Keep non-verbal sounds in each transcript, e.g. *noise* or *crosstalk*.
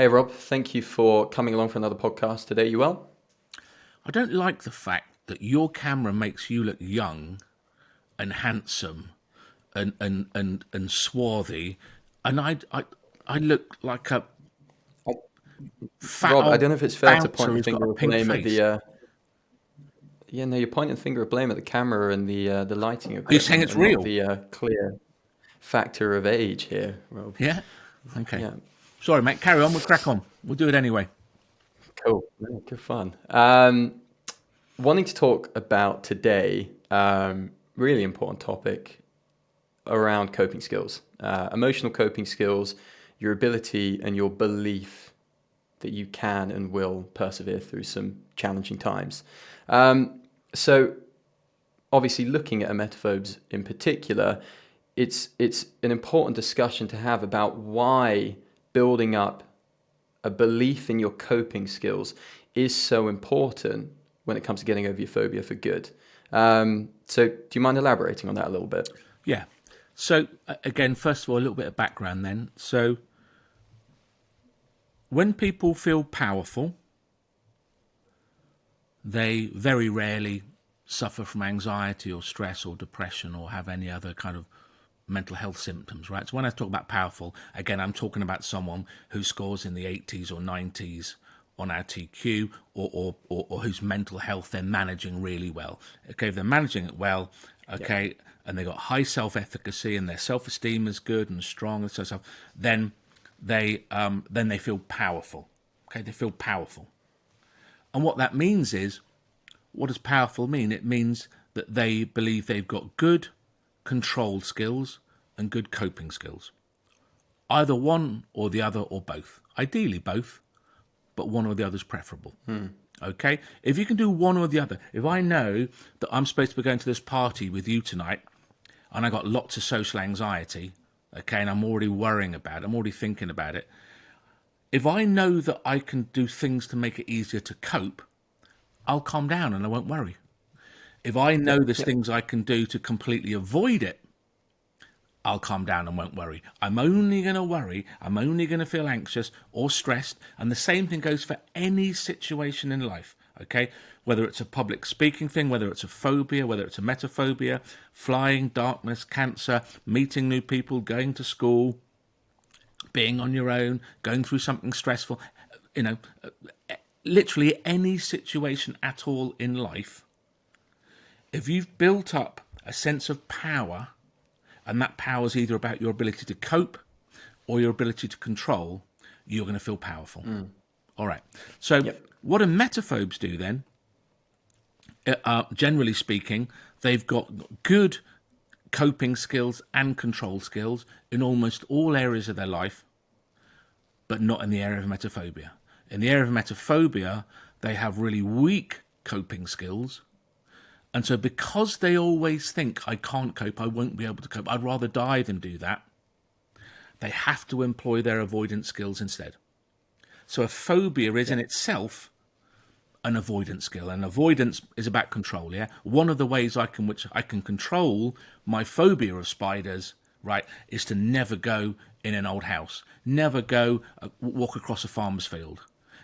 Hey, Rob. Thank you for coming along for another podcast today. You well? I don't like the fact that your camera makes you look young and handsome and and and, and swarthy, and I I I look like a fat Rob. I don't know if it's fair to point the finger of blame face. at the. Uh, yeah, no, you're pointing the finger of blame at the camera and the uh, the lighting. You're saying it's real. The uh, clear factor of age here, Rob. Yeah. Okay. Yeah. Sorry, mate. Carry on. We'll crack on. We'll do it anyway. Cool. good fun. Um, wanting to talk about today, um, really important topic around coping skills, uh, emotional coping skills, your ability and your belief that you can and will persevere through some challenging times. Um, so, obviously, looking at emetophobes in particular, it's it's an important discussion to have about why building up a belief in your coping skills is so important when it comes to getting over your phobia for good. Um, so, do you mind elaborating on that a little bit? Yeah. So, again, first of all, a little bit of background then. So, when people feel powerful, they very rarely suffer from anxiety or stress or depression or have any other kind of mental health symptoms, right? So when I talk about powerful, again, I'm talking about someone who scores in the 80s or 90s on our TQ or, or, or, or whose mental health they're managing really well. Okay, if they're managing it well, okay, yeah. and they've got high self-efficacy and their self-esteem is good and strong and so so, then they um, then they feel powerful. Okay, they feel powerful. And what that means is, what does powerful mean? It means that they believe they've got good control skills and good coping skills. Either one or the other or both. Ideally both, but one or the other is preferable. Hmm. Okay? If you can do one or the other, if I know that I'm supposed to be going to this party with you tonight and I got lots of social anxiety, okay, and I'm already worrying about it, I'm already thinking about it. If I know that I can do things to make it easier to cope, I'll calm down and I won't worry. If I know there's things I can do to completely avoid it, I'll calm down and won't worry. I'm only going to worry, I'm only going to feel anxious or stressed. And the same thing goes for any situation in life, okay? Whether it's a public speaking thing, whether it's a phobia, whether it's a emetophobia, flying, darkness, cancer, meeting new people, going to school, being on your own, going through something stressful, you know, literally any situation at all in life if you've built up a sense of power, and that power is either about your ability to cope or your ability to control, you're going to feel powerful. Mm. All right. So, yep. what do emetophobes do then? Uh, uh, generally speaking, they've got good coping skills and control skills in almost all areas of their life, but not in the area of emetophobia. In the area of emetophobia, they have really weak coping skills and so, because they always think, I can't cope, I won't be able to cope, I'd rather die than do that, they have to employ their avoidance skills instead. So, a phobia is in itself an avoidance skill, and avoidance is about control. Yeah, one of the ways I can which I can control my phobia of spiders, right, is to never go in an old house, never go uh, walk across a farmer's field,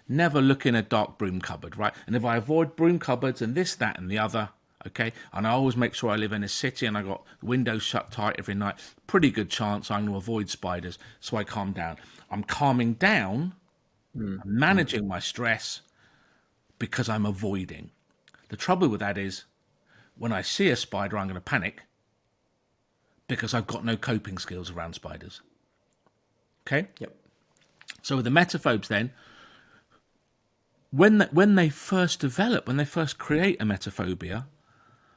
never look in a dark broom cupboard, right. And if I avoid broom cupboards and this, that, and the other, okay? And I always make sure I live in a city and I got windows shut tight every night. Pretty good chance I'm going to avoid spiders, so I calm down. I'm calming down, mm. managing my stress because I'm avoiding. The trouble with that is when I see a spider, I'm going to panic because I've got no coping skills around spiders. Okay? Yep. So with the emetophobes then, when they, when they first develop, when they first create a emetophobia,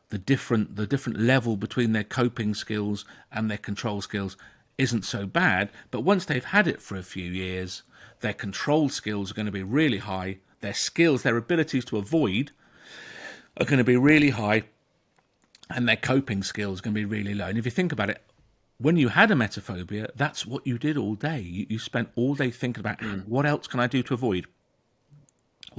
the different the different level between their coping skills and their control skills isn't so bad. But once they've had it for a few years, their control skills are going to be really high. Their skills, their abilities to avoid, are going to be really high, and their coping skills are going to be really low. And if you think about it, when you had emetophobia, that's what you did all day. You, you spent all day thinking about mm. what else can I do to avoid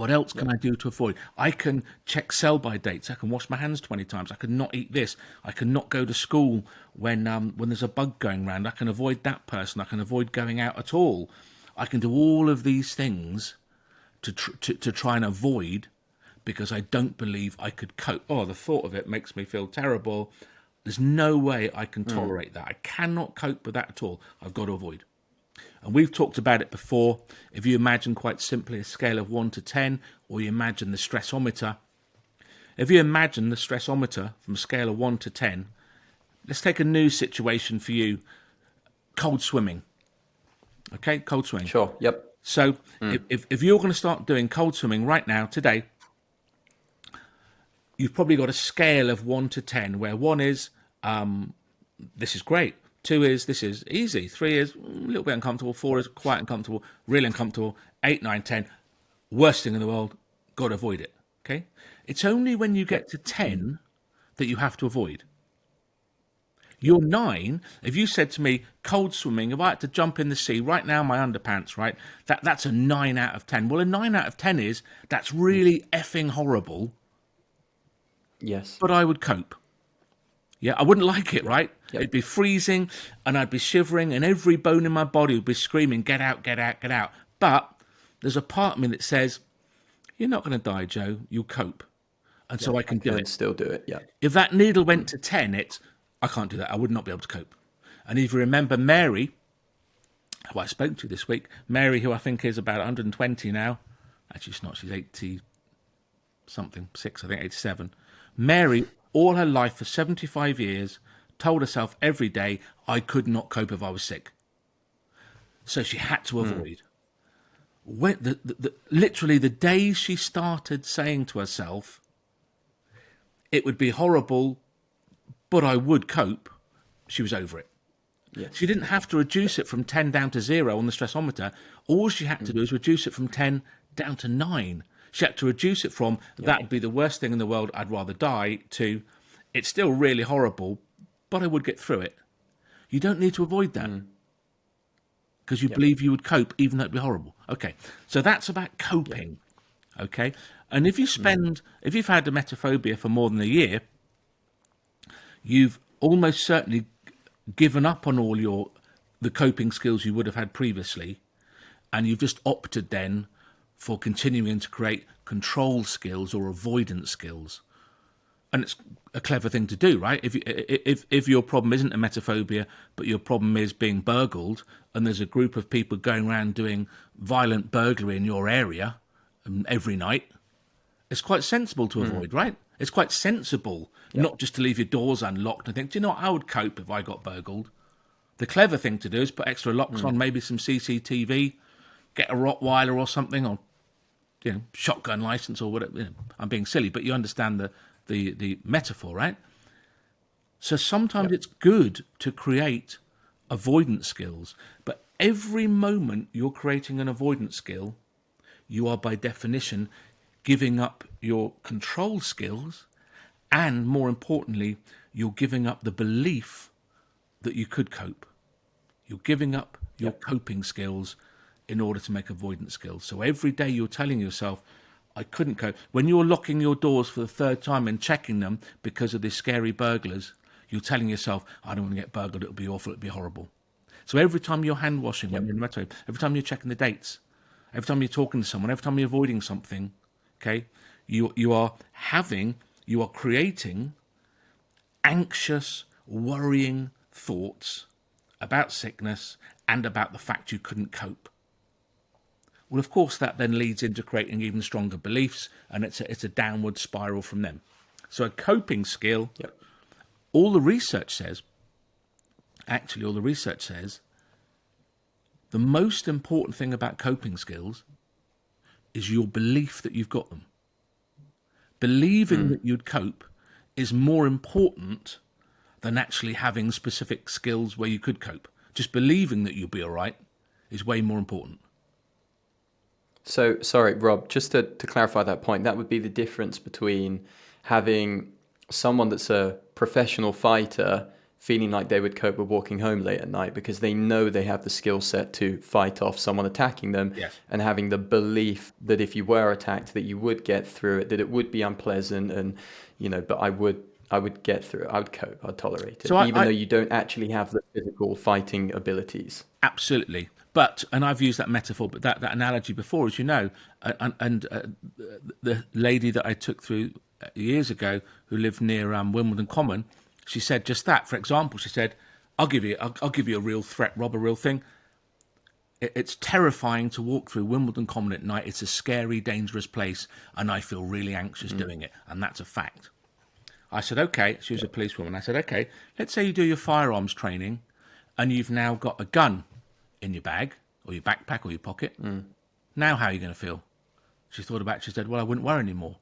what else can I do to avoid? I can check sell by dates. I can wash my hands 20 times. I can not eat this. I can not go to school when um, when there's a bug going around. I can avoid that person. I can avoid going out at all. I can do all of these things to, tr- to, to try and avoid because I don't believe I could cope. Oh, the thought of it makes me feel terrible. There's no way I can tolerate that. I cannot cope with that at all. I've got to avoid. And we've talked about it before. If you imagine quite simply a scale of 1 to 10, or you imagine the stressometer, if you imagine the stressometer from a scale of 1 to 10, let's take a new situation for you cold swimming. Okay, cold swimming. Sure. Yep. So if, if, if you're going to start doing cold swimming right now, today, you've probably got a scale of 1 to 10, where 1 is, um, this is great. Two is this is easy. Three is mm, a little bit uncomfortable. Four is quite uncomfortable, really uncomfortable. Eight, nine, ten, worst thing in the world. Got to avoid it. Okay. It's only when you get to ten that you have to avoid. You're nine. If you said to me, cold swimming, if I had to jump in the sea right now, my underpants, right? That that's a nine out of ten. Well, a nine out of ten is that's really effing horrible, Yes. but I would cope. Yeah, I wouldn't like it, right? Yep. It'd be freezing and I'd be shivering and every bone in my body would be screaming, get out, get out, get out. But there's a part of me that says, you're not going to die, Joe. You'll cope. And so I can do Can it. still do it. Yeah. If that needle went mm. to 10, it's, I can't do that. I would not be able to cope. And if you remember Mary, who I spoke to this week, Mary, who I think is about 120 now, actually, she's not, she's 80 something, six, I think, 87. Mary, all her life for 75 years, told herself every day, I could not cope if I was sick. So she had to hmm. avoid. When the, the, the, literally, the day she started saying to herself, it would be horrible, but I would cope, she was over it. Yes. She didn't have to reduce it from 10 down to zero on the stressometer. All she had to hmm. do is reduce it from 10 down to nine. She had to reduce it from that would be the worst thing in the world, I'd rather die, to it's still really horrible, but I would get through it. You don't need to avoid that mm. because you believe you would cope even though it'd be horrible. Okay, so that's about coping. Okay, and if you mm. spend, if you've had emetophobia for more than a year, you've almost certainly given up on all your the coping skills you would have had previously, and you've just opted then for continuing to create control skills or avoidance skills. And it's a clever thing to do, right? If if if your problem isn't a emetophobia, but your problem is being burgled, and there's a group of people going around doing violent burglary in your area um, every night, it's quite sensible to avoid, right? It's quite sensible not just to leave your doors unlocked and think, do you know what? I would cope if I got burgled. The clever thing to do is put extra locks on, maybe some CCTV, get a Rottweiler or something, or you know, shotgun license or whatever. You know, I'm being silly, but you understand the the the metaphor, right? So sometimes it's good to create avoidance skills, but every moment you're creating an avoidance skill, you are by definition giving up your control skills, and more importantly, you're giving up the belief that you could cope. You're giving up your coping skills in order to make avoidance skills. So every day you're telling yourself, I couldn't cope. When you're locking your doors for the third time and checking them because of these scary burglars, you're telling yourself, I don't want to get burgled, it'll be awful, it'll be horrible. So every time you're hand washing, when you're in the metro, every time you're checking the dates, every time you're talking to someone, every time you're avoiding something, okay, you you are having, you are creating anxious, worrying thoughts about sickness and about the fact you couldn't cope. Well, of course, that then leads into creating even stronger beliefs, and it's a, it's a downward spiral from them. So, a coping skill, Yep. all the research says, actually, all the research says, the most important thing about coping skills is your belief that you've got them. Believing hmm. that you'd cope is more important than actually having specific skills where you could cope. Just believing that you'll be all right is way more important. So, sorry, Rob, just to, to clarify that point, that would be the difference between having someone that's a professional fighter feeling like they would cope with walking home late at night because they know they have the skill set to fight off someone attacking them Yes. and having the belief that if you were attacked that you would get through it that it would be unpleasant and you know but I would I would get through it I would cope I'd tolerate it So I- even I- though you don't actually have the physical fighting abilities Absolutely. But and I've used that metaphor, but that, that analogy before, as you know, and, and uh, the lady that I took through years ago who lived near um, Wimbledon Common, she said just that. For example, she said, "I'll give you, I'll, I'll give you a real threat, Rob, a real thing. It, it's terrifying to walk through Wimbledon Common at night. It's a scary, dangerous place, and I feel really anxious mm. doing it, and that's a fact." I said, "Okay." She was a policewoman. I said, "Okay, let's say you do your firearms training, and you've now got a gun." In your bag or your backpack or your pocket. Mm. Now, how are you going to feel? She thought about it. She said, Well, I wouldn't worry anymore.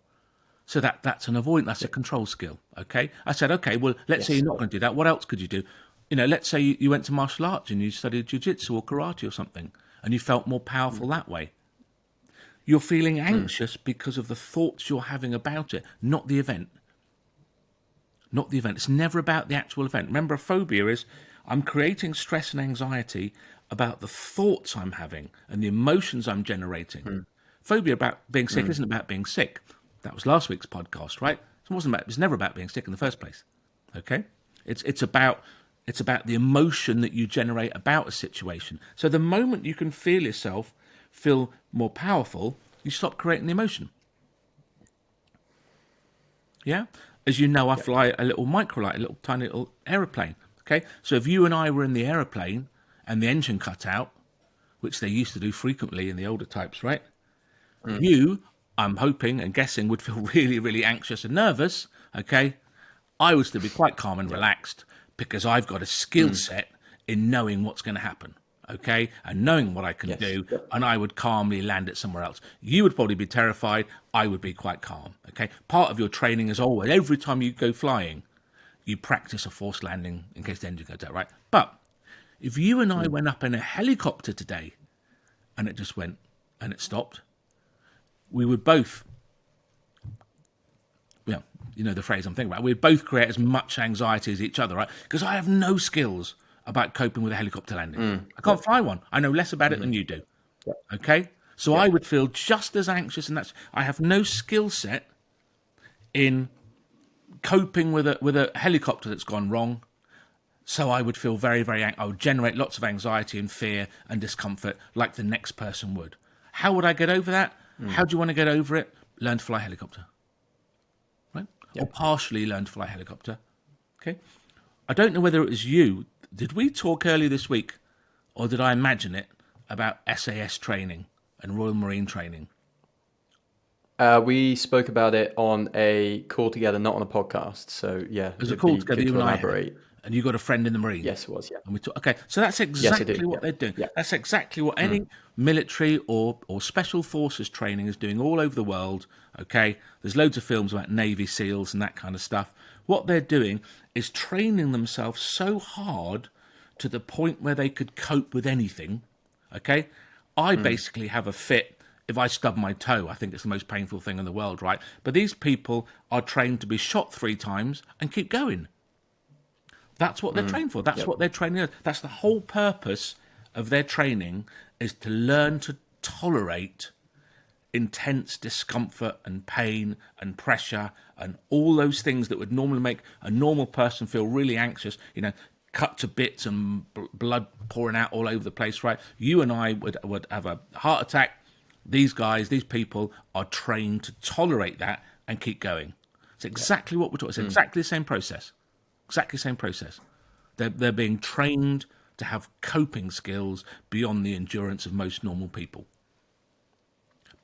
So that, that's an avoidance, that's a control skill. Okay. I said, Okay, well, let's yes. say you're not going to do that. What else could you do? You know, let's say you, you went to martial arts and you studied jiu-jitsu or karate or something and you felt more powerful mm. that way. You're feeling mm. anxious mm. because of the thoughts you're having about it, not the event. Not the event. It's never about the actual event. Remember, a phobia is I'm creating stress and anxiety about the thoughts I'm having and the emotions I'm generating. Mm. Phobia about being sick mm. isn't about being sick. That was last week's podcast, right? It wasn't about. It's never about being sick in the first place. Okay, it's it's about it's about the emotion that you generate about a situation. So the moment you can feel yourself feel more powerful, you stop creating the emotion. Yeah, as you know, I fly a little microlight, a little tiny little aeroplane. Okay, so if you and I were in the aeroplane and the engine cut out, which they used to do frequently in the older types, right? Mm. You, I'm hoping and guessing, would feel *laughs* really, really anxious and nervous. Okay, I would still be quite calm and relaxed because I've got a skill mm. set in knowing what's going to happen. Okay, and knowing what I can yes. do, and I would calmly land it somewhere else. You would probably be terrified. I would be quite calm. Okay, part of your training is always every time you go flying, you practice a forced landing in case the engine goes out. Right, but if you and I hmm. went up in a helicopter today and it just went and it stopped, we would both, well, you know the phrase I'm thinking about, we'd both create as much anxiety as each other, right? Because I have no skills about coping with a helicopter landing. Mm. I can't fly one. I know less about it mm. than you do. Yeah. Okay? So yeah. I would feel just as anxious, and that's I have no skill set in coping with a with a helicopter that's gone wrong so I would feel very, very, I would generate lots of anxiety and fear and discomfort like the next person would. How would I get over that? Mm. How do you want to get over it? Learn to fly helicopter. Right? Or partially learn to fly helicopter. Okay. I don't know whether it was you. Did we talk earlier this week or did I imagine it about SAS training and Royal Marine training? Uh, we spoke about it on a call together, not on a podcast. So yeah, there's a call together. You and elaborate. I and you got a friend in the Marine. Yes, it was. Yeah. And we talk, okay, so that's exactly yes, what yeah. they're doing. Yeah. That's exactly what any mm. military or or special forces training is doing all over the world. Okay, there's loads of films about Navy SEALs and that kind of stuff. What they're doing is training themselves so hard to the point where they could cope with anything. Okay, I mm. basically have a fit if I stub my toe, I think it's the most painful thing in the world, right? But these people are trained to be shot three times and keep going. That's what they're mm. trained for. That's yep. what they're training. That's the whole purpose of their training is to learn to tolerate intense discomfort and pain and pressure and all those things that would normally make a normal person feel really anxious. You know, cut to bits and b- blood pouring out all over the place. Right? You and I would would have a heart attack. These guys, these people, are trained to tolerate that and keep going. It's exactly what we're talking. It's mm. exactly the same process. Exactly the same process. They're, they're being trained to have coping skills beyond the endurance of most normal people.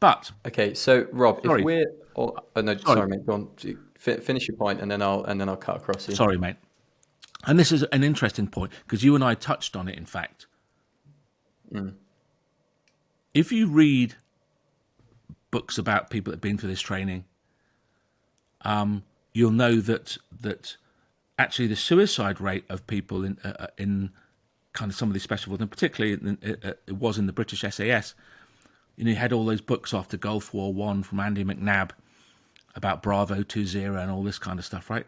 But okay, so Rob, sorry. if we're oh, no, sorry. sorry, mate, go on, finish your point, and then I'll and then I'll cut across you. Sorry, mate. And this is an interesting point because you and I touched on it. In fact, mm. if you read books about people that have been through this training, um, you'll know that that actually the suicide rate of people in uh, uh in kind of some of these special forces, and particularly in, it, uh, uh, it, was in the British SAS. You know, you had all those books after Gulf War One from Andy McNab about Bravo Two Zero and all this kind of stuff, right?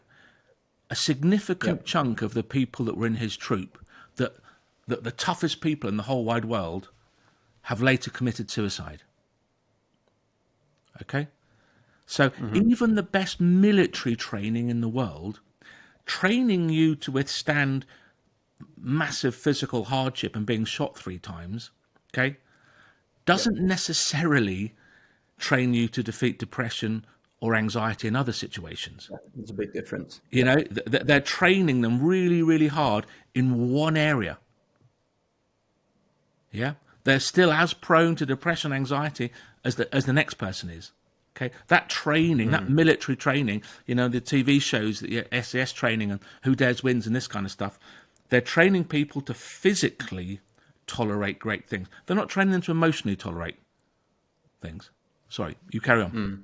A significant yep. chunk of the people that were in his troop, that that the toughest people in the whole wide world, have later committed suicide. Okay, so mm-hmm. even the best military training in the world training you to withstand massive physical hardship and being shot three times okay, doesn't necessarily train you to defeat depression or anxiety in other situations. There's a big difference. You know, th- they're training them really, really hard in one area. Yeah, they're still as prone to depression, anxiety as the as the next person is. Okay, that training, mm. that military training, you know, the TV shows, the SAS training, and Who Dares Wins, and this kind of stuff. They're training people to physically tolerate great things. They're not training them to emotionally tolerate things. Sorry, you carry on. Mm.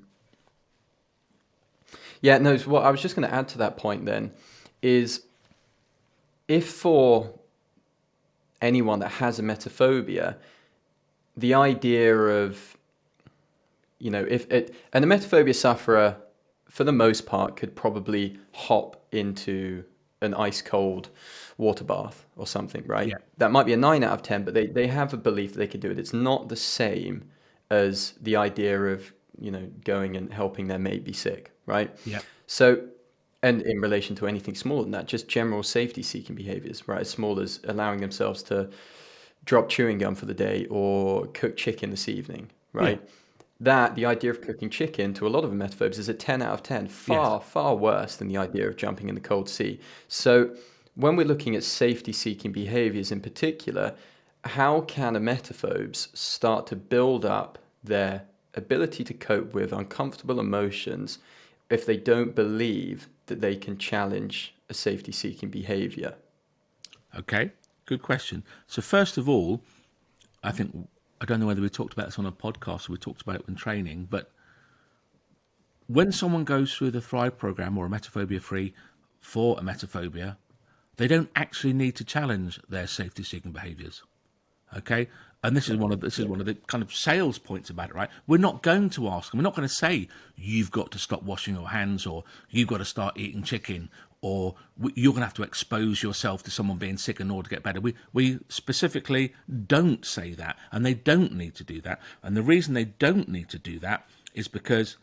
Yeah, no. So what I was just going to add to that point then is if for anyone that has a emetophobia, the idea of you know if it and a emetophobia sufferer for the most part could probably hop into an ice cold water bath or something, right? Yeah. That might be a nine out of ten, but they, they have a belief that they could do it. It's not the same as the idea of, you know, going and helping their mate be sick, right? Yeah. So and in relation to anything smaller than that, just general safety seeking behaviors, right? As small as allowing themselves to drop chewing gum for the day or cook chicken this evening, right? Yeah. That the idea of cooking chicken to a lot of emetophobes is a 10 out of 10, far, yes. far worse than the idea of jumping in the cold sea. So when we're looking at safety seeking behaviors in particular, how can emetophobes start to build up their ability to cope with uncomfortable emotions if they don't believe that they can challenge a safety seeking behavior? Okay, good question. So, first of all, I think, I don't know whether we talked about this on a podcast or we talked about it in training, but when someone goes through the Thrive program or a emetophobia free for a emetophobia, they don't actually need to challenge their safety seeking behaviors. Okay? And this is one of this is one of the kind of sales points about it, right? We're not going to ask them. We're not going to say you've got to stop washing your hands, or you've got to start eating chicken, or you're going to have to expose yourself to someone being sick in order to get better. We we specifically don't say that, and they don't need to do that. And the reason they don't need to do that is because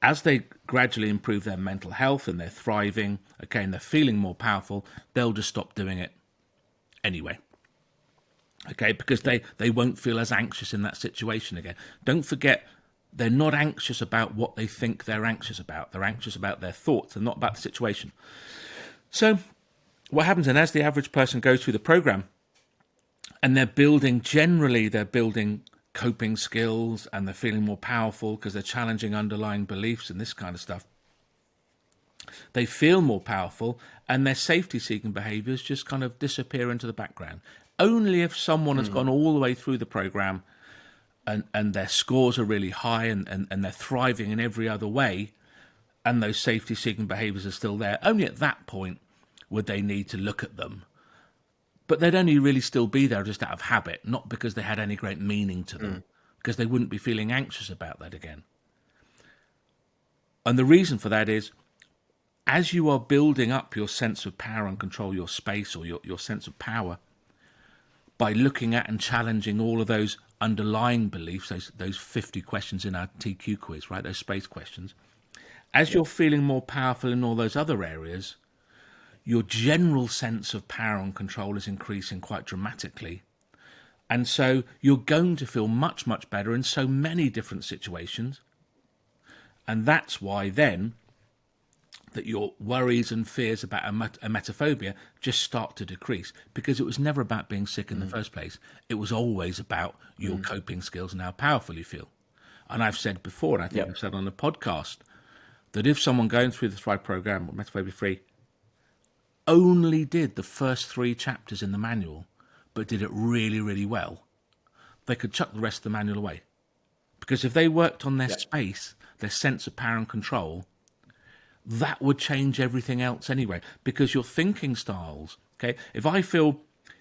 as they gradually improve their mental health and they're thriving, okay, and they're feeling more powerful, they'll just stop doing it anyway. Okay, because they, they won't feel as anxious in that situation again. Don't forget, they're not anxious about what they think they're anxious about. They're anxious about their thoughts and not about the situation. So, what happens then as the average person goes through the program and they're building, generally, they're building coping skills and they're feeling more powerful because they're challenging underlying beliefs and this kind of stuff. They feel more powerful and their safety seeking behaviors just kind of disappear into the background. Only if someone has mm. gone all the way through the program and, and their scores are really high and, and, and they're thriving in every other way and those safety seeking behaviors are still there, only at that point would they need to look at them but they'd only really still be there just out of habit, not because they had any great meaning to them, mm. because they wouldn't be feeling anxious about that again. And the reason for that is as you are building up your sense of power and control, your space or your, your sense of power, by looking at and challenging all of those underlying beliefs, those, those 50 questions in our TQ quiz, right, those space questions, as you're feeling more powerful in all those other areas, your general sense of power and control is increasing quite dramatically. And so you're going to feel much, much better in so many different situations. And that's why then that your worries and fears about emetophobia just start to decrease because it was never about being sick in mm. the first place. It was always about your mm. coping skills and how powerful you feel. And I've said before, and I think yep. I've said on the podcast, that if someone going through the Thrive program or emetophobia free only did the first three chapters in the manual, but did it really, really well, they could chuck the rest of the manual away. Because if they worked on their yeah. space, their sense of power and control, that would change everything else anyway. Because your thinking styles, okay, if I feel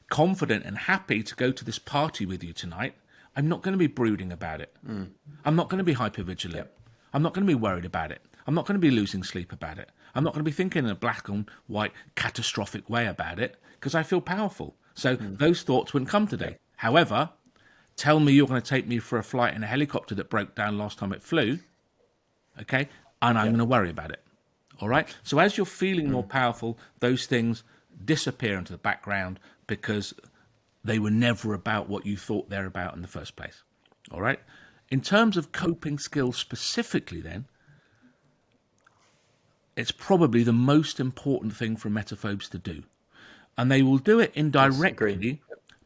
confident and happy to go to this party with you tonight, I'm not going to be brooding about it. Mm. I'm not going to be hypervigilant. Yep. I'm not going to be worried about it. I'm not going to be losing sleep about it. I'm not going to be thinking in a black and white catastrophic way about it because I feel powerful. So mm. those thoughts wouldn't come today. However, tell me you're going to take me for a flight in a helicopter that broke down last time it flew, okay, and I'm yeah. going to worry about it. All right. So as you're feeling more hmm. powerful, those things disappear into the background because they were never about what you thought they're about in the first place. All right. In terms of coping skills specifically, then, it's probably the most important thing for emetophobes to do. And they will do it indirectly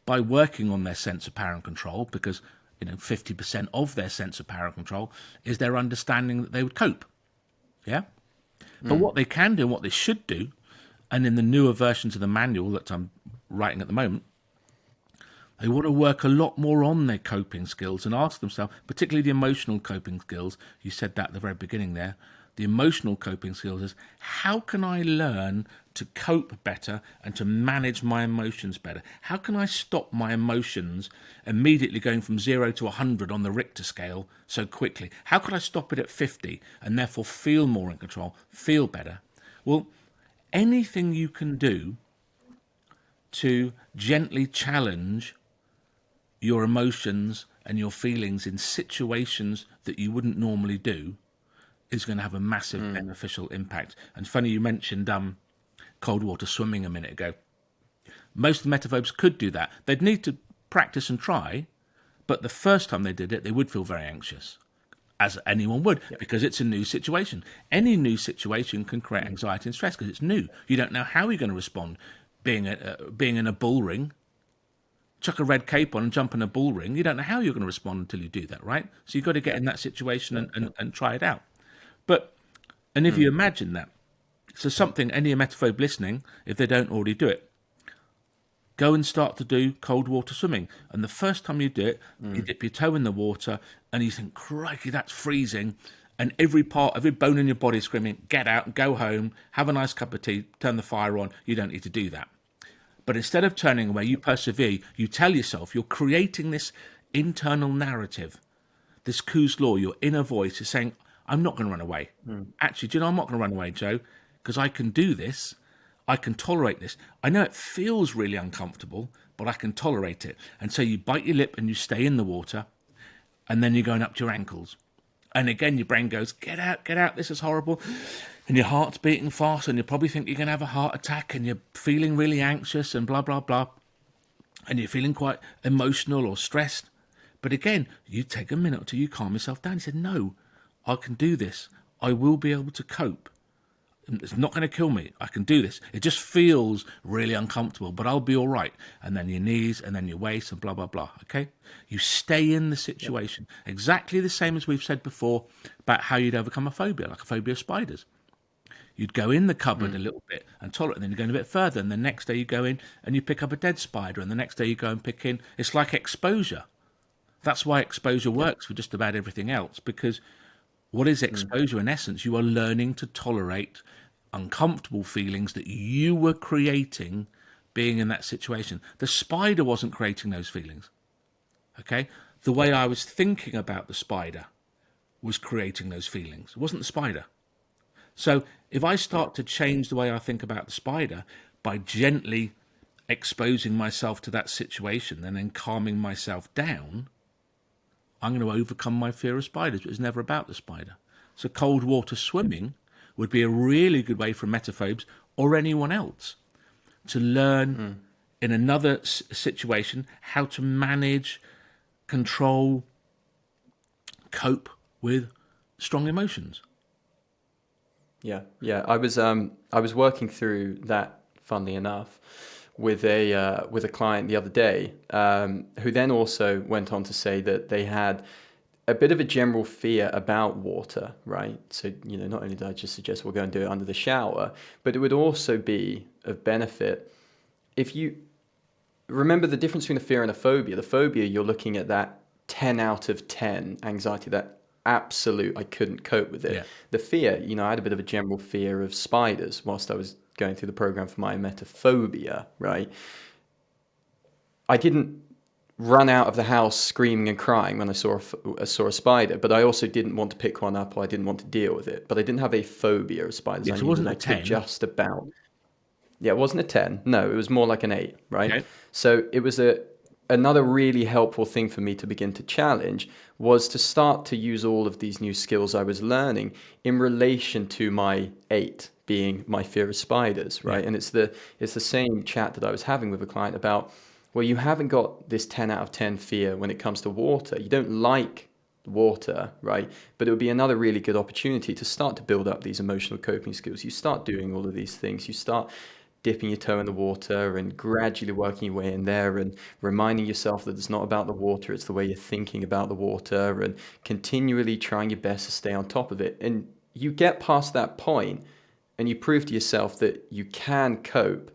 by working on their sense of power and control because you know 50% of their sense of power and control is their understanding that they would cope. Yeah? Mm. But what they can do, and what they should do, and in the newer versions of the manual that I'm writing at the moment, they want to work a lot more on their coping skills and ask themselves, particularly the emotional coping skills. You said that at the very beginning there the emotional coping skills is how can I learn to cope better and to manage my emotions better? How can I stop my emotions immediately going from zero to 100 on the Richter scale so quickly? How can I stop it at 50 and therefore feel more in control, feel better? Well, anything you can do to gently challenge your emotions and your feelings in situations that you wouldn't normally do is going to have a massive mm. beneficial impact. And funny you mentioned um, cold water swimming a minute ago. Most of the emetophobes could do that. They'd need to practice and try, but the first time they did it, they would feel very anxious, as anyone would, yep. because it's a new situation. Any new situation can create anxiety and stress because it's new. You don't know how you're going to respond. Being a, uh, being in a bull ring, chuck a red cape on and jump in a bull ring, you don't know how you're going to respond until you do that, right? So you've got to get in that situation and, and, and try it out. But, and if mm. you hmm. imagine that, so something any emetophobe listening, if they don't already do it, go and start to do cold water swimming. And the first time you do it, mm. you dip your toe in the water and you think, crikey, that's freezing. And every part, every bone in your body is screaming, get out, go home, have a nice cup of tea, turn the fire on. You don't need to do that. But instead of turning away, you persevere. You tell yourself you're creating this internal narrative, this Kuh's law, your inner voice is saying, I'm not going to run away. Mm. Actually, do you know, I'm not going to run away, Joe, because I can do this. I can tolerate this. I know it feels really uncomfortable, but I can tolerate it. And so you bite your lip and you stay in the water, and then you're going up to your ankles. And again, your brain goes, Get out, get out, this is horrible. And your heart's beating fast, and you probably think you're going to have a heart attack, and you're feeling really anxious, and blah, blah, blah. And you're feeling quite emotional or stressed. But again, you take a minute till you calm yourself down. You said, No, I can do this. I will be able to cope. It's not going to kill me. I can do this. It just feels really uncomfortable, but I'll be all right. And then your knees, and then your waist, and blah, blah, blah. Okay? You stay in the situation. Yep. Exactly the same as we've said before about how you'd overcome a phobia, like a phobia of spiders. You'd go in the cupboard mm. a little bit and tolerate, and then you go in a bit further, and the next day you go in and you pick up a dead spider, and the next day you go and pick in. It's like exposure. That's why exposure works for just about everything else, because what is hmm. exposure? Mm. In essence, you are learning to tolerate uncomfortable feelings that you were creating being in that situation. The spider wasn't creating those feelings. Okay? The way I was thinking about the spider was creating those feelings. It wasn't the spider. So if I start to change the way I think about the spider by gently exposing myself to that situation and then calming myself down, I'm going to overcome my fear of spiders. It was never about the spider. So cold water swimming would be a really good way for emetophobes or anyone else to learn mm. in another s- situation how to manage, control, cope with strong emotions. Yeah, yeah. I was um I was working through that. Funnily enough, with a uh, with a client the other day, um, who then also went on to say that they had a bit of a general fear about water, right? So you know, not only did I just suggest we'll go and do it under the shower, but it would also be of benefit if you remember the difference between a fear and a phobia. The phobia, you're looking at that ten out of ten anxiety, that absolute I couldn't cope with it. Yeah. The fear, you know, I had a bit of a general fear of spiders whilst I was going through the program for my emetophobia, right? I didn't run out of the house screaming and crying when I saw a, saw a spider, but I also didn't want to pick one up or I didn't want to deal with it. But I didn't have a phobia of spiders. Yes, I it wasn't a 10. Just about. Yeah, it wasn't a 10. No, it was more like an 8, right? Okay. So it was a another really helpful thing for me to begin to challenge was to start to use all of these new skills I was learning in relation to my 8 being my fear of spiders, right? Yeah. And it's the it's the same chat that I was having with a client about well, you haven't got this 10 out of 10 fear when it comes to water. You don't like water, right? But it would be another really good opportunity to start to build up these emotional coping skills. You start doing all of these things. You start dipping your toe in the water and gradually working your way in there and reminding yourself that it's not about the water, it's the way you're thinking about the water and continually trying your best to stay on top of it. And you get past that point and you prove to yourself that you can cope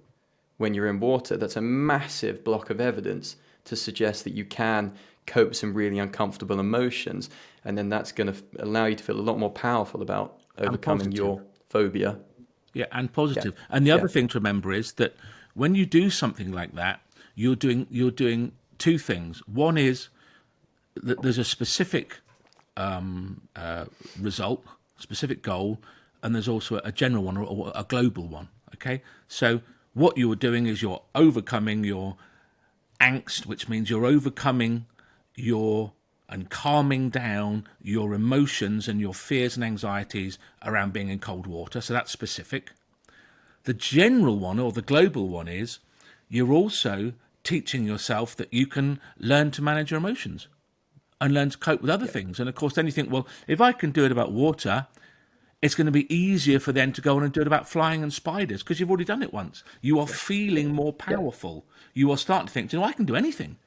when you're in water. That's a massive block of evidence to suggest that you can cope with some really uncomfortable emotions. And then that's going to allow you to feel a lot more powerful about overcoming your phobia. Yeah, and positive. Yeah. And the other yeah. thing to remember is that when you do something like that, you're doing you're doing two things. One is that there's a specific um, uh, result, specific goal, and there's also a general one or a global one. Okay, so what you are doing is you're overcoming your angst, which means you're overcoming your and calming down your emotions and your fears and anxieties around being in cold water. So that's specific. The general one or the global one is you're also teaching yourself that you can learn to manage your emotions and learn to cope with other yeah. things. And of course, then you think, well, if I can do it about water, it's going to be easier for them to go on and do it about flying and spiders because you've already done it once. You are yeah. feeling more powerful. Yeah. You are starting to think, you know, I can do anything.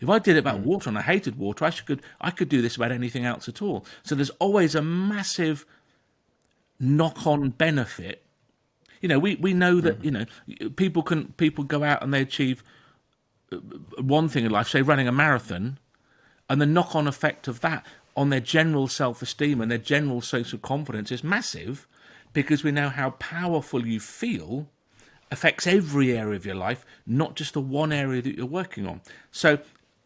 If I did it about mm. water and I hated water, I should I could do this about anything else at all. So there's always a massive knock-on benefit. You know, we, we know that mm. you know people can people go out and they achieve uh, one thing in life, say running a marathon, and the knock-on effect of that on their general self-esteem and their general social confidence is massive, because we know how powerful you feel affects every area of your life, not just the one area that you're working on. So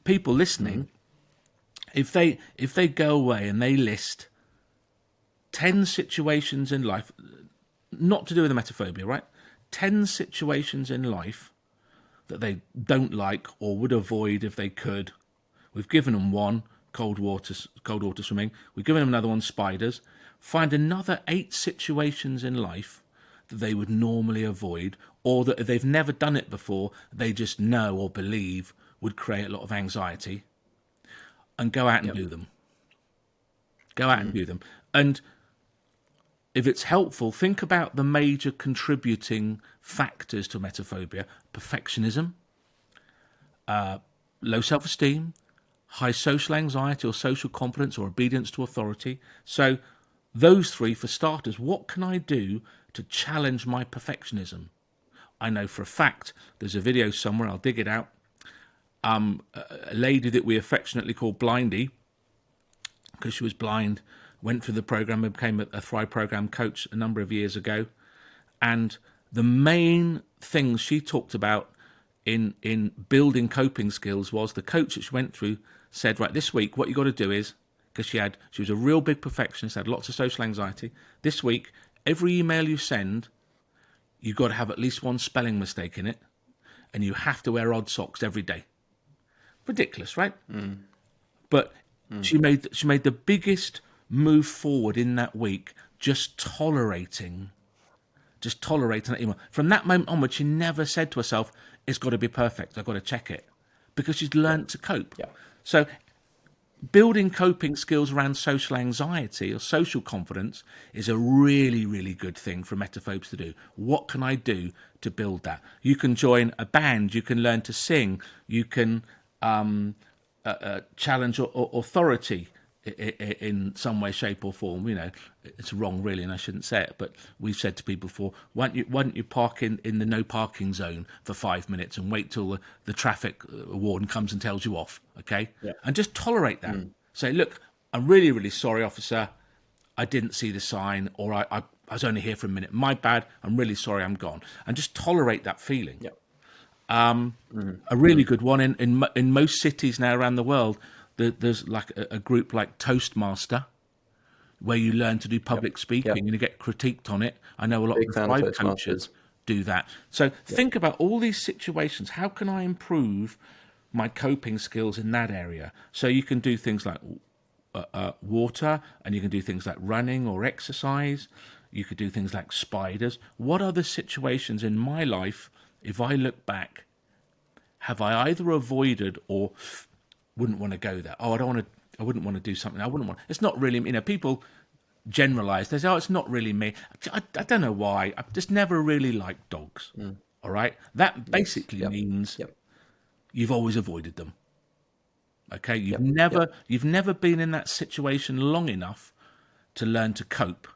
people listening, mm-hmm. if they if they go away and they list ten situations in life, not to do with the emetophobia, right? Ten situations in life that they don't like or would avoid if they could. We've given them one cold water, cold water swimming. We've given them another one spiders. Find another eight situations in life that they would normally avoid, or that if they've never done it before, they just know or believe would create a lot of anxiety and go out and yep. do them. Go out mm. and do them. And if it's helpful, think about the major contributing factors to emetophobia perfectionism, uh, low self esteem, high social anxiety or social confidence or obedience to authority. So, those three for starters, what can I do to challenge my perfectionism? I know for a fact there's a video somewhere, I'll dig it out, um, a lady that we affectionately call Blindy, because she was blind, went through the program and became a, a Thrive program coach a number of years ago. And the main things she talked about in in building coping skills was the coach that she went through said, right, this week what you got to do is because she had she was a real big perfectionist, had lots of social anxiety. This week, every email you send, you've got to have at least one spelling mistake in it, and you have to wear odd socks every day ridiculous, right? Mm. But mm. she made she made the biggest move forward in that week, just tolerating, just tolerating that email. From that moment onward, she never said to herself, "It's got to be perfect. I've got to check it," because she's learned to cope. Yeah. So. Building coping skills around social anxiety or social confidence is a really, really good thing for emetophobes to do. What can I do to build that? You can join a band, you can learn to sing, you can um, uh, uh, challenge or, or authority in some way, shape, or form. You know, it's wrong, really, and I shouldn't say it. But we've said to people before, why don't you, why don't you park in, in the no parking zone for five minutes and wait till the, the traffic uh, warden comes and tells you off, okay? Yeah. And just tolerate that. Mm. Say, look, I'm really, really sorry, officer. I didn't see the sign, or I, I, I was only here for a minute. My bad. I'm really sorry. I'm gone. And just tolerate that feeling. Yeah. Um, mm. A really good one in, in in most cities now around the world. there's like a, a, group like Toastmaster, where you learn to do public yep. speaking yep. and you get critiqued on it. I know a lot Big of private coaches do that. So yep. think about all these situations. How can I improve my coping skills in that area? So you can do things like uh, uh, water, and you can do things like running or exercise. You could do things like spiders. What are the situations in my life if I look back, have I either avoided or wouldn't want to go there? Oh, I don't want to. I wouldn't want to do something. I wouldn't want. It's not really. You know, people generalize. They say, "Oh, it's not really me." I, I don't know why. I just never really liked dogs. Mm. All right, that basically yes. yep. means yep. you've always avoided them. Okay, you've yep. never you've never been in that situation long enough to learn to cope.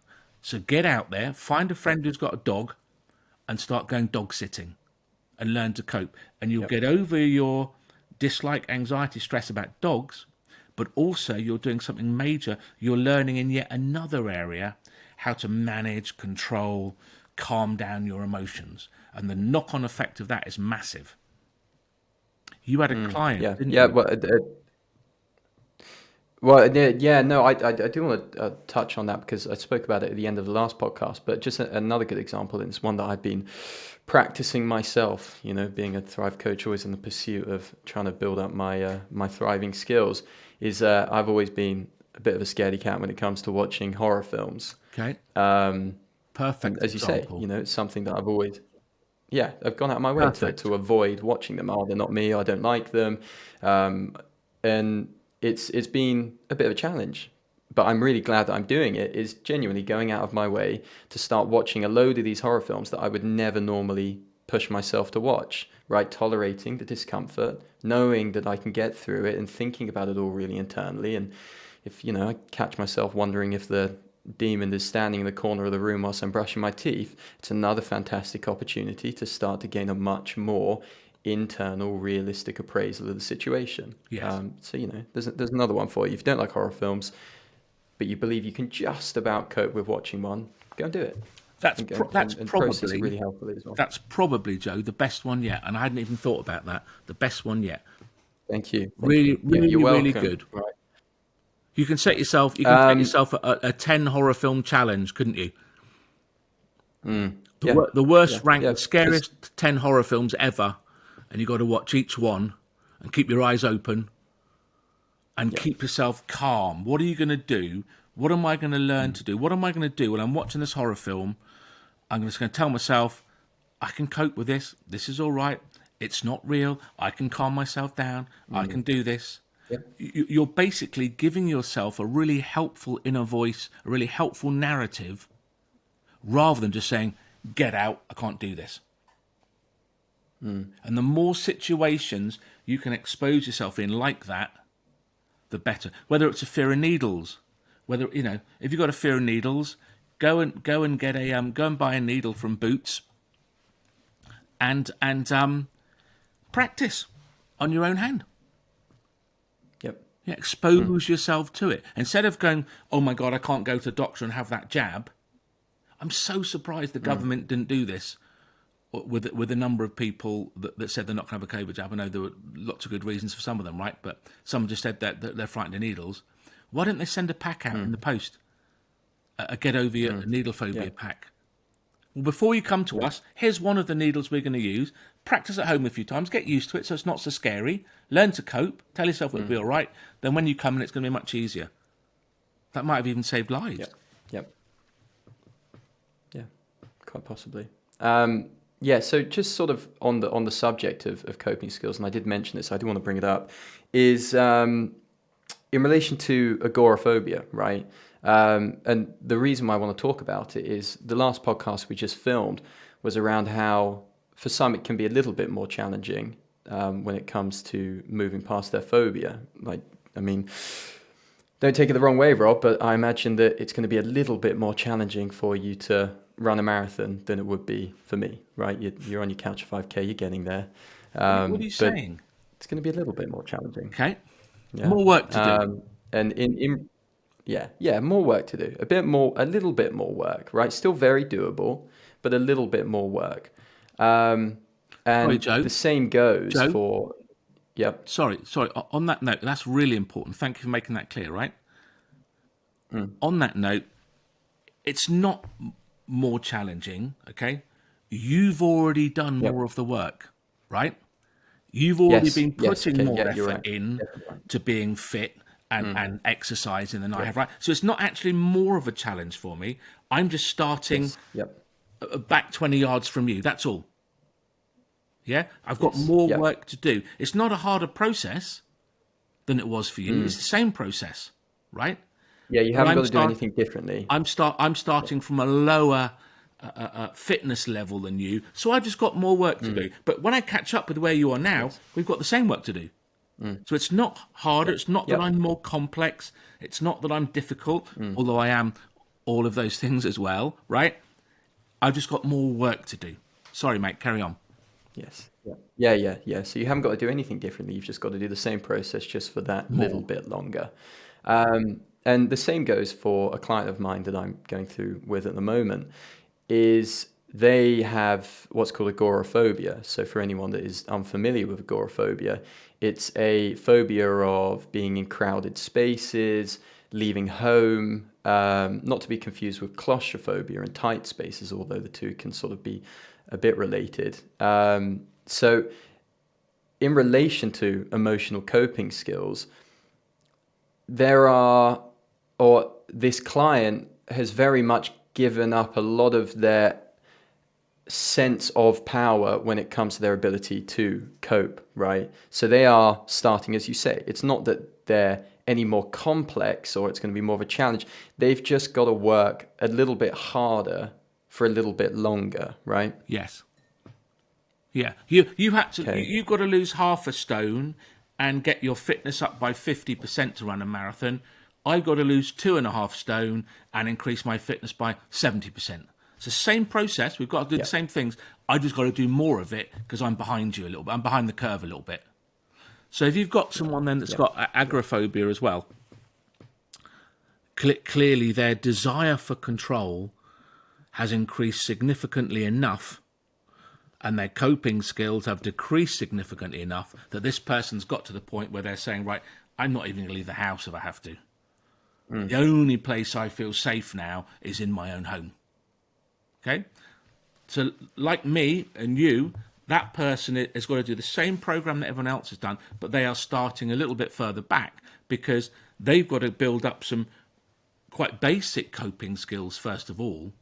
So get out there, find a friend who's got a dog, and start going dog sitting, and learn to cope. And you'll get over your dislike, anxiety, stress about dogs but also you're doing something major. You're learning in yet another area how to manage, control, calm down your emotions. And the knock on effect of that is massive. You had a mm, client, yeah, yeah, you? Well, uh, well, yeah, no, I, I, I do want to uh, touch on that because I spoke about it at the end of the last podcast. But just a, another good example, and it's one that I've been practicing myself. You know, being a Thrive coach, always in the pursuit of trying to build up my uh, my thriving skills is uh, I've always been a bit of a scaredy cat when it comes to watching horror films. Okay. Um, Perfect. As you example. say, you know, it's something that I've always, yeah, I've gone out of my way to, to avoid watching them. Oh, they're not me. I don't like them, um, and it's it's been a bit of a challenge. But I'm really glad that I'm doing it. Is genuinely going out of my way to start watching a load of these horror films that I would never normally push myself to watch, right? Tolerating the discomfort, knowing that I can get through it and thinking about it all really internally. And if, you know, I catch myself wondering if the demon is standing in the corner of the room whilst I'm brushing my teeth, it's another fantastic opportunity to start to gain a much more internal, realistic appraisal of the situation. Yes. Um, so, you know, there's, there's another one for you. If you don't like horror films, but you believe you can just about cope with watching one, go and do it. That's pro- that's and, and probably really helpful as well. That's probably Joe the best one yet, and I hadn't even thought about that. The best one yet. Thank you. Thank really, you. really, yeah, really good. Right. You can set yourself. You can um, set yourself a, a, ten horror film challenge, couldn't you? Mm, the, yeah, the, worst yeah, ranked, scariest ten horror films ever, and you've got to watch each one and keep your eyes open and keep yourself calm. What are you going to do? What am I going to learn mm. to do? What am I going to do when I'm watching this horror film? I'm just going to tell myself, I can cope with this. This is all right. It's not real. I can calm myself down. Mm. I can do this. Yep. You're basically giving yourself a really helpful inner voice, a really helpful narrative, rather than just saying, get out, I can't do this. Mm. And the more situations you can expose yourself in like that, the better. Whether it's a fear of needles, whether, you know, if you've got a fear of needles, go and go and get a um, go and buy a needle from Boots, and and um, practice on your own hand. Yep. Yeah, expose mm. yourself to it instead of going, "Oh my God, I can't go to the doctor and have that jab." I'm so surprised the mm. government didn't do this with with a number of people that, that said they're not going to have a COVID jab. I know there were lots of good reasons for some of them, right? But some just said that, that they're frightened of needles. Why don't they send a pack out mm. in the post? a get over your mm. needle phobia yeah. pack. Well, before you come to us, here's one of the needles we're going to use. Practice at home a few times, get used to it so it's not so scary. Learn to cope, tell yourself it'll mm. be all right. Then when you come in, it's going to be much easier. That might have even saved lives. Yep. Yep. Yeah, quite possibly. Um, yeah, so just sort of on the on the subject of, of coping skills, and I did mention this, I do want to bring it up, is um, in relation to agoraphobia, right? Um, and the reason why I want to talk about it is the last podcast we just filmed was around how, for some, it can be a little bit more challenging um, when it comes to moving past their phobia. Like, I mean, don't take it the wrong way, Rob, but I imagine that it's going to be a little bit more challenging for you to run a marathon than it would be for me, right? You're, on your couch 5K, you're getting there. Um, what are you saying? It's going to be a little bit more challenging. Okay. Yeah. More work to do. Um, and in, in yeah, yeah, more work to do. A bit more, a little bit more work, right? Still very doable, but a little bit more work. Um, and sorry, the same goes Joe? for. Yep. Sorry, sorry. On that note, that's really important. Thank you for making that clear. Right. Mm. On that note, it's not more challenging. Okay, you've already done more yep. of the work, right? You've already yes. been putting yes. okay. more yeah, effort right. in to being fit and, mm. and exercising than I have, right? So it's not actually more of a challenge for me. I'm just starting yes. yep. back 20 yards from you. That's all. Yeah, I've got more work to do. It's not a harder process than it was for you. Mm. It's the same process, right? Yeah, you haven't got to do anything differently. I'm start. I'm starting from a lower uh, uh, uh, fitness level than you, so I've just got more work to do. But when I catch up with where you are now, we've got the same work to do. So it's not harder. It's not that I'm more complex. It's not that I'm difficult, although I am all of those *laughs* things as well, right? I've just got more work to do. Sorry, mate. Carry on. Yes. Yeah. Yeah, yeah, yeah. So you haven't got to do anything differently. You've just got to do the same process just for that little bit longer. Um, and the same goes for a client of mine that I'm going through with at the moment is they have what's called agoraphobia. So for anyone that is unfamiliar with agoraphobia, it's a phobia of being in crowded spaces, leaving home, um, not to be confused with claustrophobia and tight spaces, although the two can sort of be a bit related. Um, so in relation to emotional coping skills, there are, or this client has very much given up a lot of their sense of power when it comes to their ability to cope, right? So they are starting, as you say, it's not that they're any more complex or it's going to be more of a challenge. They've just got to work a little bit harder for a little bit longer, right? Yes. Yeah, you you had to. Okay. You've got to lose half a stone and get your fitness up by fifty percent to run a marathon. I've got to lose two and a half stone and increase my fitness by seventy percent. It's the same process. We've got to do Yeah. the same things. I just got to do more of it because I'm behind you a little bit. I'm behind the curve a little bit. So if you've got someone then that's got agoraphobia as well, cle clearly their desire for control has increased significantly enough and their coping skills have decreased significantly enough that this person's got to the point where they're saying, right, I'm not even going to leave the house if I have to. Mm. The only place I feel safe now is in my own home. Okay? So, like me and you, that person has got to do the same program that everyone else has done, but they are starting a little bit further back because they've got to build up some quite basic coping skills first of all.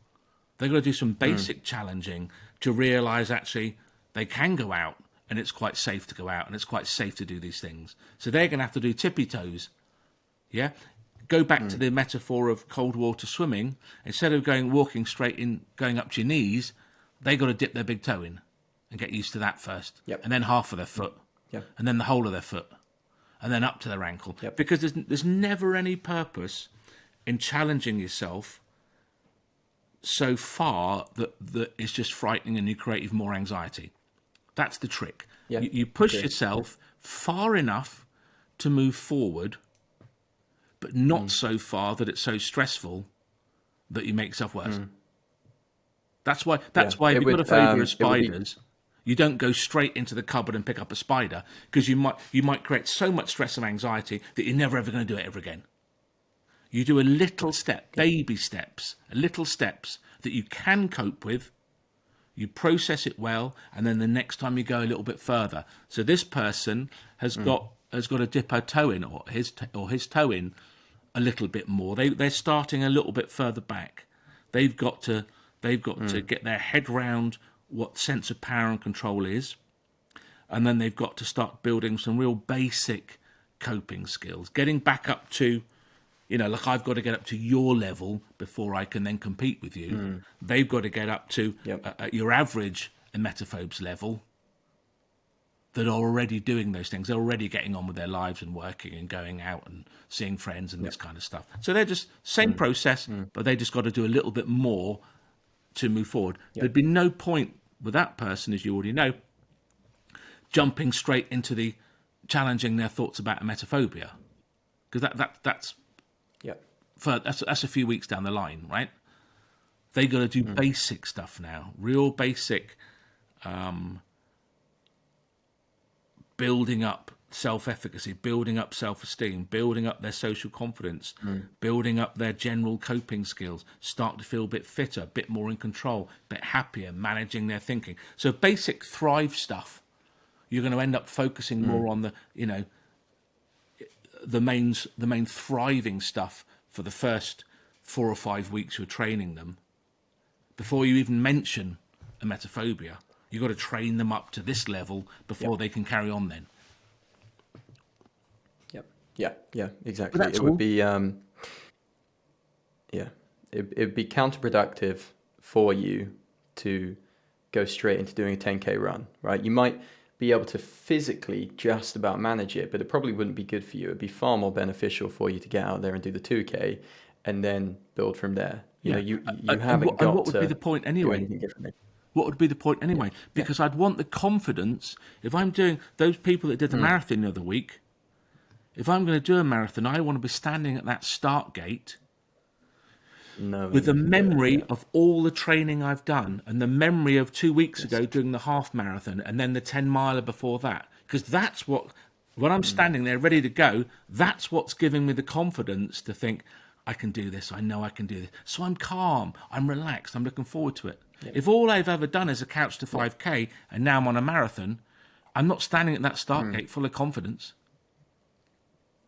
They've got to do some mm. basic challenging to realize actually they can go out and it's quite safe to go out and it's quite safe to do these things. So they're going to have to do tippy toes. Yeah. Go back to hmm. the metaphor of cold water swimming. Instead of going walking straight in, going up to your knees, they got to dip their big toe in and get used to that first. Yep. And then half of their foot. Yep. And then the whole of their foot. And then up to their ankle. Yep. Because there's, there's never any purpose in challenging yourself so far that, that it's just frightening and you create even more anxiety. That's the trick. You, you push agree. yourself far enough to move forward, but not Mm. so far that it's so stressful that you make yourself worse. Mm. That's why. That's Yeah, why if you've got a phobia um, of would be- spiders, you don't go straight into the cupboard and pick up a spider because you might you might create so much stress and anxiety that you're never ever going to do it ever again. You do a little step, baby steps, little steps that you can cope with. You process it well, and then the next time you go a little bit further. So this person has got has got to dip her toe in, or his or his toe in, a little bit more. They they're starting a little bit further back. They've got to they've got to get their head round what sense of power and control is, and then they've got to start building some real basic coping skills, getting back up to you know, like I've got to get up to your level before I can then compete with you. They've got to get up to Yep. uh, your average emetophobes level that are already doing those things. They're already getting on with their lives and working and going out and seeing friends and this kind of stuff. So they're just same mm. process, mm. but they just got to do a little bit more to move forward. There'd be no point with that person, as you already know, jumping straight into the challenging their thoughts about emetophobia because that, that that's Yeah. for that's that's a few weeks down the line, right? They got to do mm. basic stuff now, real basic, um, building up self-efficacy, building up self-esteem, building up their social confidence, hmm. building up their general coping skills, start to feel a bit fitter, a bit more in control, a bit happier, managing their thinking. So basic thrive stuff. You're going to end up focusing hmm. more on the, you know, the main the main thriving stuff for the first four or five weeks you're training them before you even mention a emetophobia You've got to train them up to this level before Yep. they can carry on. Then. Yep. Yeah. Yeah. Exactly. that's It would all. be. Um, yeah. It it'd be counterproductive for you to go straight into doing a 10k run, right? You might be able to physically just about manage it, but it probably wouldn't be good for you. It'd be far more beneficial for you to get out there and do the 2k, and then build from there. You know, you And- you and haven't what, got and what would to be the point do anyway? What would be the point anyway? Because I'd want the confidence. If I'm doing those people that did the marathon the other week, if I'm going to do a marathon, I want to be standing at that start gate No. with the memory of all the training I've done and the memory of two weeks ago doing the half marathon and then the 10 miler before that. Because that's what, when I'm standing there ready to go, that's what's giving me the confidence to think, I can do this. I know I can do this. So I'm calm. I'm relaxed. I'm looking forward to it. If all I've ever done is a couch to 5K and now I'm on a marathon, I'm not standing at that start hmm. gate full of confidence.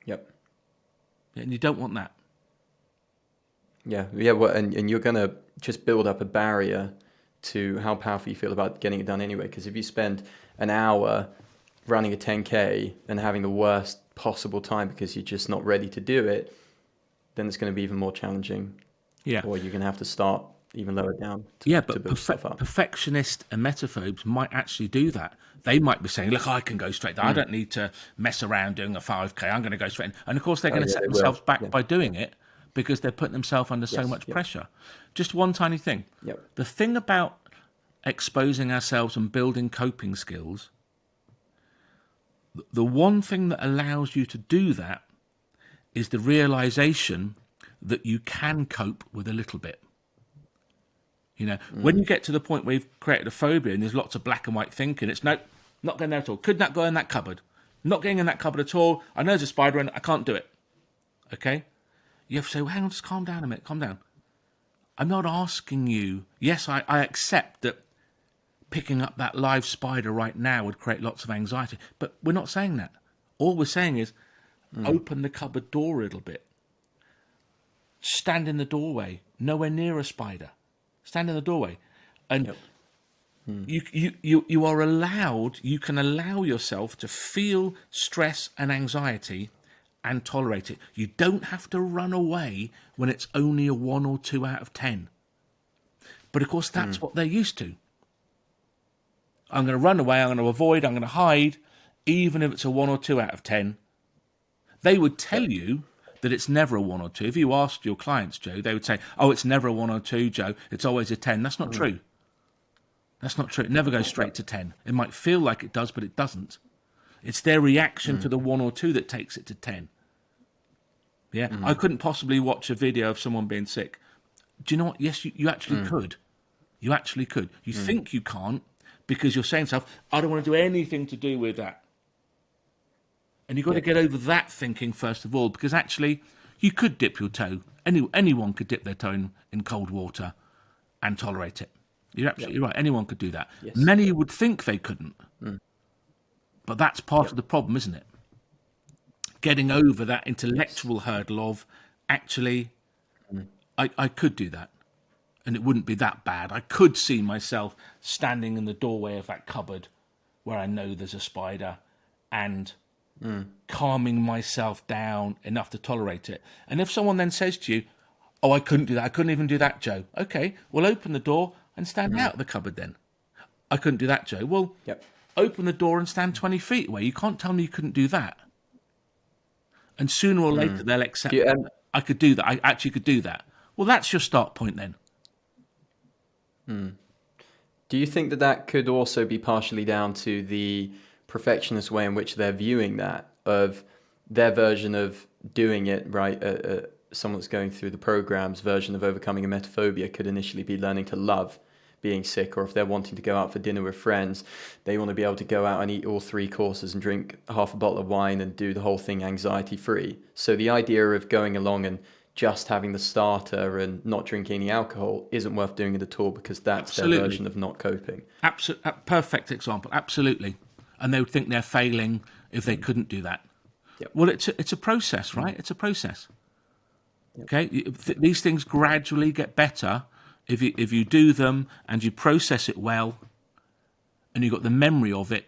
Yep. And you don't want that. Yeah, yeah, well, and, and you're gonna just build up a barrier to how powerful you feel about getting it done anyway. Because if you spend an hour running a 10k and having the worst possible time because you're just not ready to do it, then it's going to be even more challenging, Yeah. or you're going to have to start even lower down. To, Yeah, but perfe- perfectionists and emetophobes might actually do that. They might be saying, "Look, I can go straight. there. Hmm. I don't need to mess around doing a 5k. I'm going to go straight." In. And of course, they're going to Oh, yeah, set they will. themselves back Yeah. by doing it because they're putting themselves under so much yep. pressure. Just one tiny thing. Yep. The thing about exposing ourselves and building coping skills, the one thing that allows you to do that is the realization that you can cope with a little bit. You know, mm. when you get to the point where you've created a phobia and there's lots of black and white thinking, it's no, not going there at all. Could not go in that cupboard. Not getting in that cupboard at all. I know there's a spider in it. I can't do it. Okay? You have to say, well, hang on, just calm down a minute, calm down. I'm not asking you. Yes, I, I accept that picking up that live spider right now would create lots of anxiety, but we're not saying that. All we're saying is mm. open the cupboard door a little bit. Stand in the doorway, nowhere near a spider. Stand in the doorway. And hmm. you, you, you, you are allowed, you can allow yourself to feel stress and anxiety and tolerate it. You don't have to run away when it's only a one or two out of ten. But of course, that's hmm. what they're used to. I'm going to run away, I'm going to avoid, I'm going to hide, even if it's a one or two out of ten. They would tell you that it's never a one or two. If you asked your clients, Joe, they would say, "Oh, it's never a one or two, Joe. It's always a ten." That's not hmm. true. That's not true. It never goes straight to ten. It might feel like it does, but it doesn't. It's their reaction hmm. to the one or two that takes it to ten. Yeah, hmm. I couldn't possibly watch a video of someone being sick. Do you know what? Yes, you, you actually could. You actually could. You think you can't because you're saying to yourself, I don't want to do anything to do with that. And you've got to get over that thinking first of all, because actually, you could dip your toe. Any anyone could dip their toe in, in cold water and tolerate it. You're absolutely right. Anyone could do that. Many would think they couldn't, hmm. but that's part of the problem, isn't it? Getting over that intellectual hurdle of actually, hmm. I, I could do that, and it wouldn't be that bad. I could see myself standing in the doorway of that cupboard where I know there's a spider, and calming myself down enough to tolerate it. And if someone then says to you, Oh, I couldn't do that. I couldn't even do that, Joe. Okay, well, open the door and stand out of the cupboard then. I couldn't do that, Joe. Well, Yep. open the door and stand 20 feet away. You can't tell me you couldn't do that. And sooner or later, they'll accept um, I could do that. I actually could do that. Well, that's your start point then. Do you think that that could also be partially down to the perfectionist way in which they're viewing that of their version of doing it right? Uh, uh, someone that's going through the program's version of overcoming a emetophobia could initially be learning to love being sick, or if they're wanting to go out for dinner with friends, they want to be able to go out and eat all three courses and drink half a bottle of wine and do the whole thing anxiety free. So the idea of going along and just having the starter and not drinking any alcohol isn't worth doing it at all because that's Absolutely. their version of not coping. Absol- a perfect example. Absolutely. And they would think they're failing if they couldn't do that. Yep. Well, it's a, it's a process, right? It's a process. Okay, th- these things gradually get better if you if you do them and you process it well, and you've got the memory of it.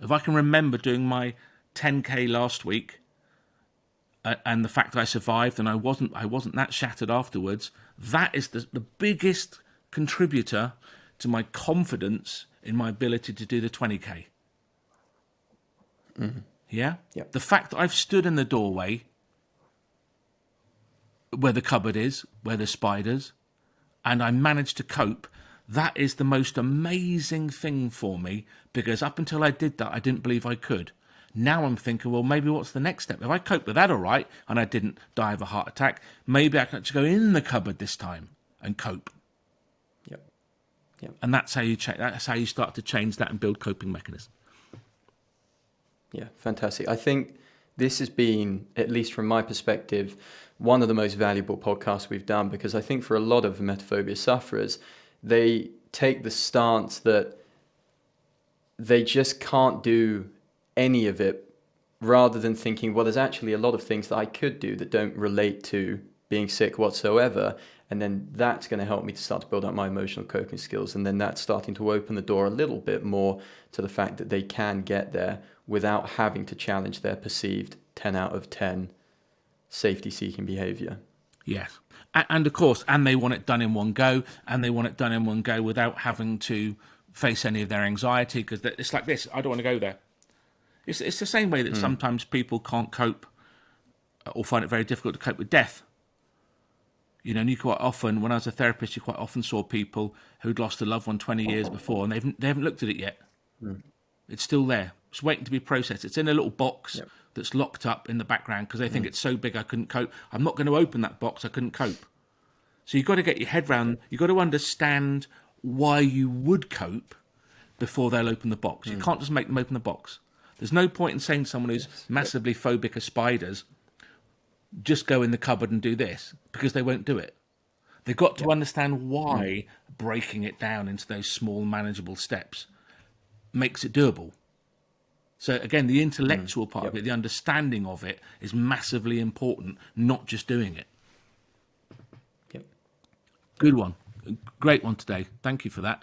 If I can remember doing my 10k last week, uh, and the fact that I survived and I wasn't I wasn't that shattered afterwards, that is the, the biggest contributor to my confidence in my ability to do the 20k. Mm-hmm. Yeah? The fact that I've stood in the doorway where the cupboard is, where the spiders, and I managed to cope, that is the most amazing thing for me because up until I did that, I didn't believe I could. Now I'm thinking, well, maybe what's the next step? If I cope with that all right and I didn't die of a heart attack, maybe I can actually go in the cupboard this time and cope. Yep. Yep. And that's how you cha- that's how you start to change that and build coping mechanisms. Yeah, fantastic. I think this has been, at least from my perspective, one of the most valuable podcasts we've done because I think for a lot of emetophobia sufferers, they take the stance that they just can't do any of it rather than thinking, well, there's actually a lot of things that I could do that don't relate to being sick whatsoever. And then that's going to help me to start to build up my emotional coping skills. And then that's starting to open the door a little bit more to the fact that they can get there without having to challenge their perceived 10 out of 10 safety seeking behavior. Yes. And of course, and they want it done in one go, and they want it done in one go without having to face any of their anxiety because it's like this I don't want to go there. It's, it's the same way that mm. sometimes people can't cope or find it very difficult to cope with death. You know, and you quite often, when I was a therapist, you quite often saw people who'd lost a loved one 20 years *laughs* before and they've, they haven't looked at it yet. Mm. It's still there. It's waiting to be processed. It's in a little box yep. that's locked up in the background because they think mm. it's so big I couldn't cope. I'm not going to open that box. I couldn't cope. So you've got to get your head round. You've got to understand why you would cope before they'll open the box. Mm. You can't just make them open the box. There's no point in saying to someone who's yes. massively phobic of spiders, just go in the cupboard and do this, because they won't do it. They've got to yep. understand why mm. breaking it down into those small, manageable steps makes it doable. So again, the intellectual mm. part yep. of it, the understanding of it, is massively important, not just doing it. Yep. Good one. Great one today. Thank you for that.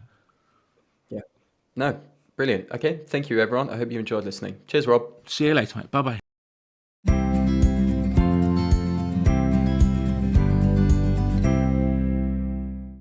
Yeah. No, Brilliant. Okay. Thank you, everyone. I hope you enjoyed listening. Cheers, Rob. See you later, mate. Bye bye.